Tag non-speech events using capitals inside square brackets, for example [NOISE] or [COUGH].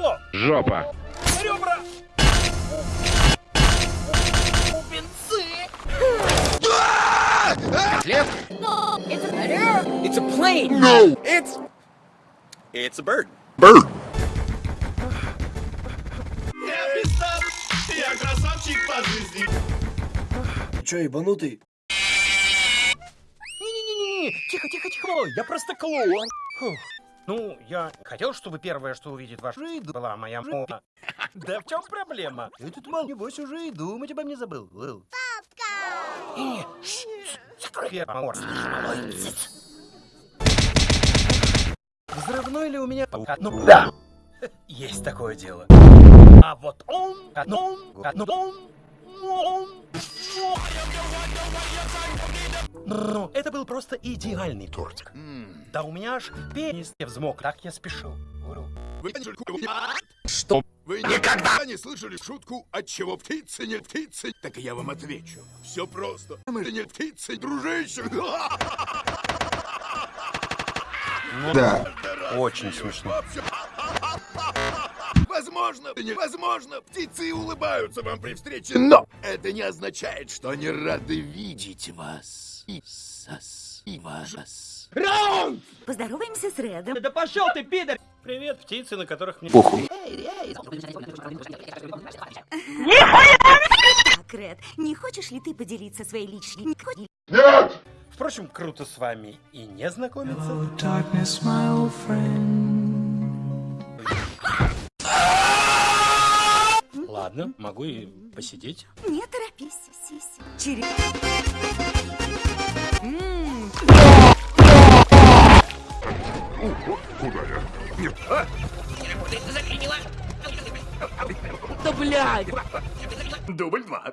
Крыло! Жопа. Ребра! Бубенцы! It's a plane. It's... It's a bird. Bird. Я красавчик по жизни. Чё, ебанутый? Не-не-не-не, тихо, тихо, тихо, я просто клоун. Фух. Ну, я хотел, чтобы первое, что увидит ваш жизнь, была моя мама. Да в чем проблема? Этот мал, небось, уже и думать обо мне забыл. Папка! Не, закрой первый морс. Малой циц. Взрывной ли у меня? Ну, да. Есть такое дело. А вот он, а ну он, а ну он, он. Ну, это был просто идеальный тортик. Да у меня аж пенис не взмок, так я спешил. Вы Что? Вы никогда не слышали шутку, от чего птицы не птицы? Так я вам отвечу. Все просто. Мы же не птицы, дружище. Да. [LAUGHS] Очень смешно. Возможно, невозможно, птицы улыбаются вам при встрече, но это не означает, что они рады видеть вас. И сос, и вас. Поздороваемся с Редом. Да пошел ты, пидор! Привет, птицы, на которых мне... Похуй. Так, Ред, не хочешь ли ты поделиться своей личной... Впрочем, круто с вами и не знакомиться. darkness, my old friend. Ладно, могу и посидеть. Не торопись, Сиси. Через... М, Да блядь. Дубль два.